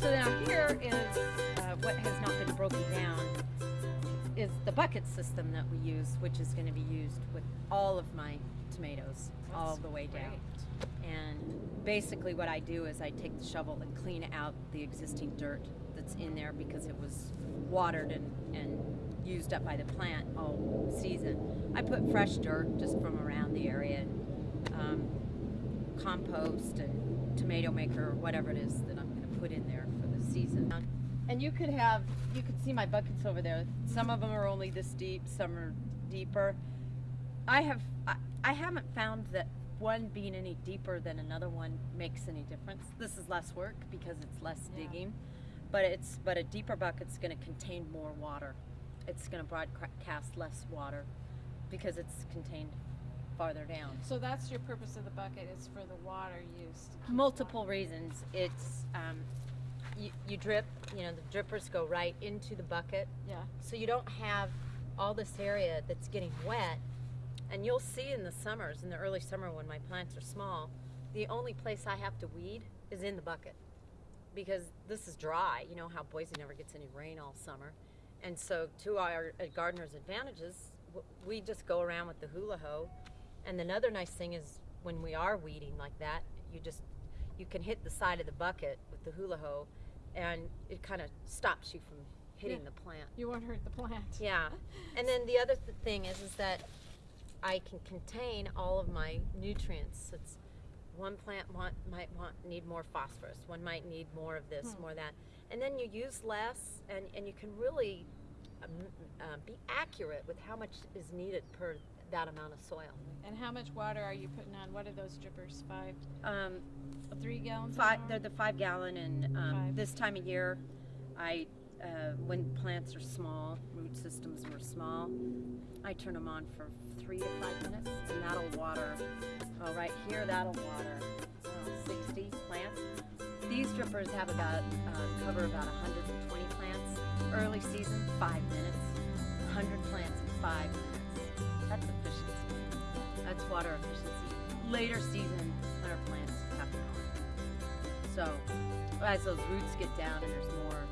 So now here is uh, what has not been broken down is the bucket system that we use, which is going to be used with all of my tomatoes all the way down. great. And basically what I do is I take the shovel and clean out the existing dirt that's in there because it was watered and, and used up by the plant all season. I put fresh dirt just from around the area and um, compost and tomato maker or whatever it is that I'm put in there for the season. And you could have, you could see my buckets over there. Some of them are only this deep, some are deeper. I have, I, I haven't found that one being any deeper than another one makes any difference. This is less work because it's less Yeah. digging, but it's, but a deeper bucket's going to contain more water. It's going to broadcast less water because it's contained farther down. So that's your purpose of the bucket is for the water use. multiple reasons. It's um, you, you drip, you know, the drippers go right into the bucket, Yeah. so you don't have all this area that's getting wet. And you'll see in the summers, in the early summer when my plants are small, the only place I have to weed is in the bucket because this is dry. You know how Boise never gets any rain all summer. And so, to our uh, gardeners' advantages, we just go around with the hula hoe. And another nice thing is when we are weeding like that, you just you can hit the side of the bucket with the hula hoe, and it kind of stops you from hitting Yeah. the plant. You won't hurt the plant. Yeah, and then the other th- thing is, is that I can contain all of my nutrients. It's one plant want, might want need more phosphorus, one might need more of this, Hmm. more of that, and then you use less, and and you can really um, uh, be accurate with how much is needed per that amount of soil. And how much water are you putting on? What are those drippers? Five, Um, three gallons? five, hour? they're the five gallon, and um, Five. this time of year, I uh, when plants are small, root systems were small, I turn them on for three to five minutes, and that'll water. Oh, right here, that'll water uh, 60 plants. These drippers have about uh, cover about 120 plants. Early season, five minutes. 100 plants in five minutes. That's efficiency. Water efficiency. Later season, 100 plants have to go on. So as those roots get down and there's more